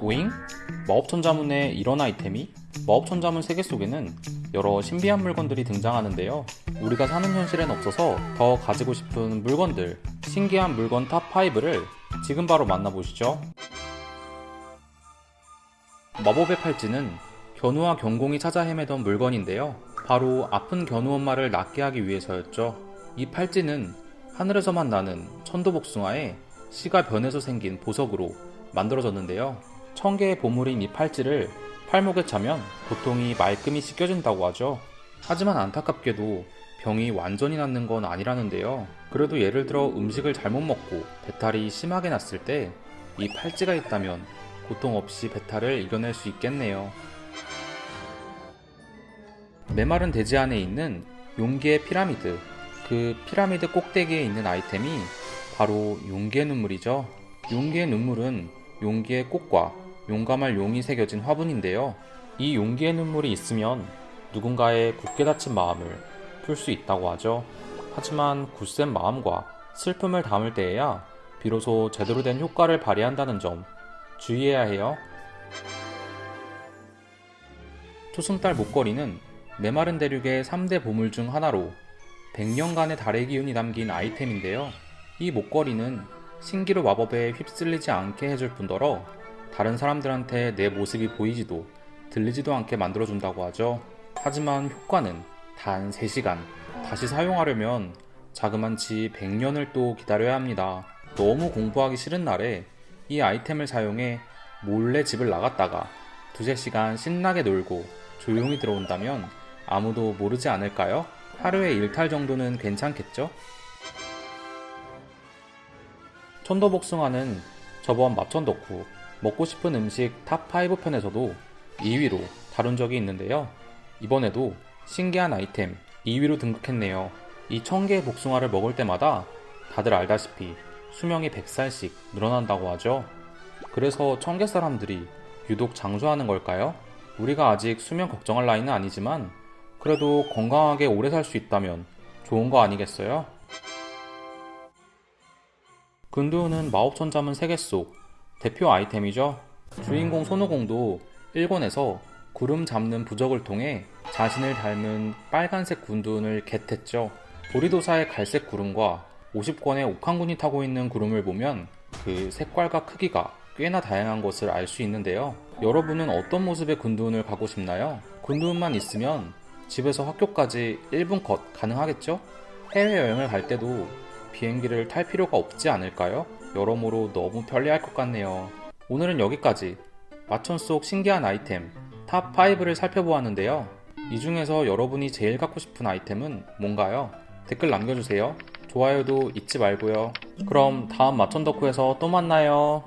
오잉? 마법천자문에 이런 아이템이? 마법천자문 세계 속에는 여러 신비한 물건들이 등장하는데요. 우리가 사는 현실엔 없어서 더 가지고 싶은 물건들, 신기한 물건 탑5를 지금 바로 만나보시죠. 마법의 팔찌는 견우와 경공이 찾아 헤매던 물건인데요. 바로 아픈 견우 엄마를 낫게 하기 위해서였죠. 이 팔찌는 하늘에서만 나는 천도복숭아에 씨가 변해서 생긴 보석으로 만들어졌는데요. 천 개의 보물인 이 팔찌를 팔목에 차면 고통이 말끔히 씻겨진다고 하죠. 하지만 안타깝게도 병이 완전히 낫는 건 아니라는데요. 그래도 예를 들어 음식을 잘못 먹고 배탈이 심하게 났을 때 이 팔찌가 있다면 고통 없이 배탈을 이겨낼 수 있겠네요. 메마른 대지 안에 있는 용기의 피라미드. 그 피라미드 꼭대기에 있는 아이템이 바로 용기의 눈물이죠. 용기의 눈물은 용기의 꽃과 용감할 용이 새겨진 화분인데요. 이 용기의 눈물이 있으면 누군가의 굳게 닫힌 마음을 풀 수 있다고 하죠. 하지만 굳센 마음과 슬픔을 담을 때에야 비로소 제대로 된 효과를 발휘한다는 점 주의해야 해요. 초승달 목걸이는 메마른 대륙의 3대 보물 중 하나로 100년간의 달의 기운이 담긴 아이템인데요. 이 목걸이는 신기루 마법에 휩쓸리지 않게 해줄 뿐더러 다른 사람들한테 내 모습이 보이지도 들리지도 않게 만들어준다고 하죠. 하지만 효과는 단 3시간. 다시 사용하려면 자그만치 100년을 또 기다려야 합니다. 너무 공부하기 싫은 날에 이 아이템을 사용해 몰래 집을 나갔다가 두세 시간 신나게 놀고 조용히 들어온다면 아무도 모르지 않을까요? 하루에 일탈 정도는 괜찮겠죠? 천도복숭아는 저번 마천덕후 먹고 싶은 음식 탑5 편에서도 2위로 다룬 적이 있는데요. 이번에도 신기한 아이템 2위로 등극했네요. 이 1000개의 복숭아를 먹을 때마다 다들 알다시피 수명이 100살씩 늘어난다고 하죠. 그래서 청계 사람들이 유독 장수하는 걸까요? 우리가 아직 수명 걱정할 나이는 아니지만 그래도 건강하게 오래 살 수 있다면 좋은 거 아니겠어요? 근두우는 마법천자문 세계 속 대표 아이템이죠. 주인공 손오공도 1권에서 구름 잡는 부적을 통해 자신을 닮은 빨간색 군두운을 겟했죠. 보리도사의 갈색 구름과 50권의 옥황군이 타고 있는 구름을 보면 그 색깔과 크기가 꽤나 다양한 것을 알 수 있는데요. 여러분은 어떤 모습의 근두운을 갖고 싶나요? 근두운만 있으면 집에서 학교까지 1분 컷 가능하겠죠? 해외여행을 갈 때도 비행기를 탈 필요가 없지 않을까요? 여러모로 너무 편리할 것 같네요. 오늘은 여기까지 마천 속 신기한 아이템 탑5를 살펴보았는데요. 이 중에서 여러분이 제일 갖고 싶은 아이템은 뭔가요? 댓글 남겨주세요. 좋아요도 잊지 말고요. 그럼 다음 마천 덕후에서 또 만나요.